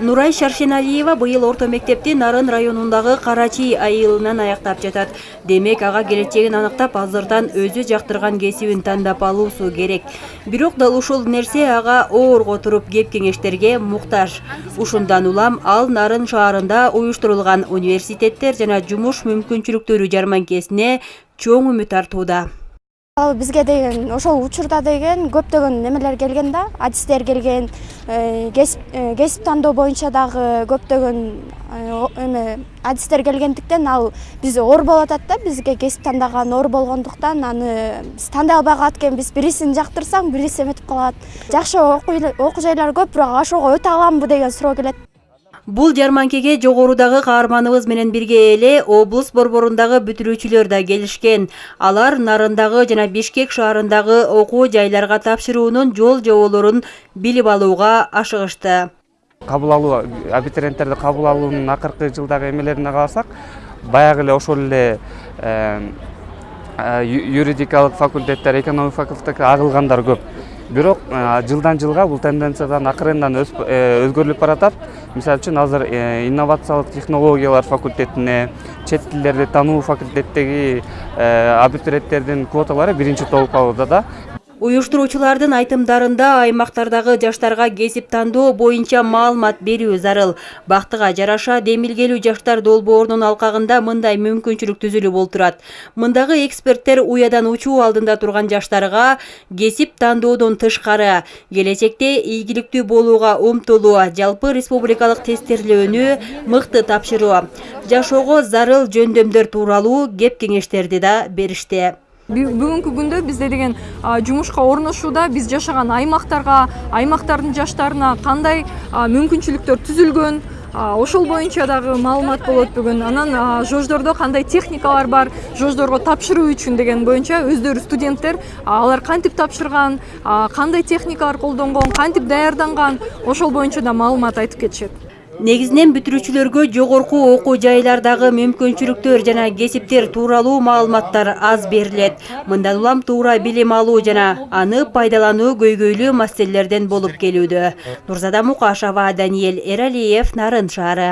нурай шаршеналиева быйыл орто мектепти нарын районундагы карачий айылынан аяктап жатат. Демек ага келечегин аныктап азырдан өзү жактырган кесибин тандап алуусу керек. Бирок дал ушул нерсе ага оорго туруп кеп кеңештерге муктаж. Ушундан улам ал нарын шаарында уюштурулган университеттер жана жумуш мүмкүнчүлүктөрү жарманкесине чоң үмүт артууда ал бизге деген ошол учурда деген көптөгөн немелер келген да. Адистер келген э, э, кесип тандоо боюнча дагы көптөгөн э, эме адистер келгендиктен ал биз оор болуп атат да. Бизге кесип тандаган оор болгондуктан аны биз тандай албай калат экенбиз бирисин жактырсаң бириси эметип калат. Жакшы окуу жайлар көп бирок ошого өтө аламбы деген суроо келет. Бул жарманкеге жогорудагы каарманыбыз менен бирге эле облус борборундагы бүтүрүүчүлөр да келишкен. Алар нарындагы жана бишкек шаарындагы окуу жайларга тапшыруунун жол жоболорун билип алууга ашыгышты. Кабыл алуу абитуриенттерди кабыл алуунун акыркы жылдагы эмелерине карасак баягы эле ошол эле юридикалык факультеттер экономика факультетке агылгандар көп бирок жылдан жылга бул тенденциядан акырындан э, өзгөрүлүп баратат. Мисалы үчүн азыр э, инновациялык технологиялар факультетине чет тилдерди тануу факультеттеги э, абитуриенттердин квоталары биринчи толуп калууда да. Уюштуруучулардын айтымдарында аймактардагы жаштарга кесип тандоо боюнча маалымат берүү зарыл. Бактыга жараша демилгелүү жаштар долбоорунун алкагында мындай мүмкүнчүлүк түзүлүп олтурат. Мындагы эксперттер уядан учуу алдында турган жаштарга кесип тандоодон тышкары келечекте ийгиликтүү болууга умтулуу жалпы республикалык тестирлөөнү мыкты тапшыруу. Жашоого зарыл жөндөмдөр тууралуу кеп кеңештерди да беришти бүгүнкү күндө бизде деген жумушка орношууда биз жашаган аймактарга аймактардын жаштарына кандай мүмкүнчүлүктөр түзүлгөн ошол боюнча дагы маалымат болот бүгүн. Анан жождордо кандай техникалар бар жождорго тапшыруу үчүн деген боюнча өздөрү студенттер алар кантип тапшырган кандай техникалар колдонгон кантип даярданган ошол боюнча да маалымат айтып кетишет негизинен бүтүрүүчүлөргө жогорку окуу жайлардагы мүмкүнчүлүктөр жана кесиптер тууралуу маалыматтар аз берилет. Мындан улам туура билим алуу жана аны пайдалануу көйгөйлүү маселелерден болуп келүүдө. Нурзада мукашева даниэль эралиев нарын шаары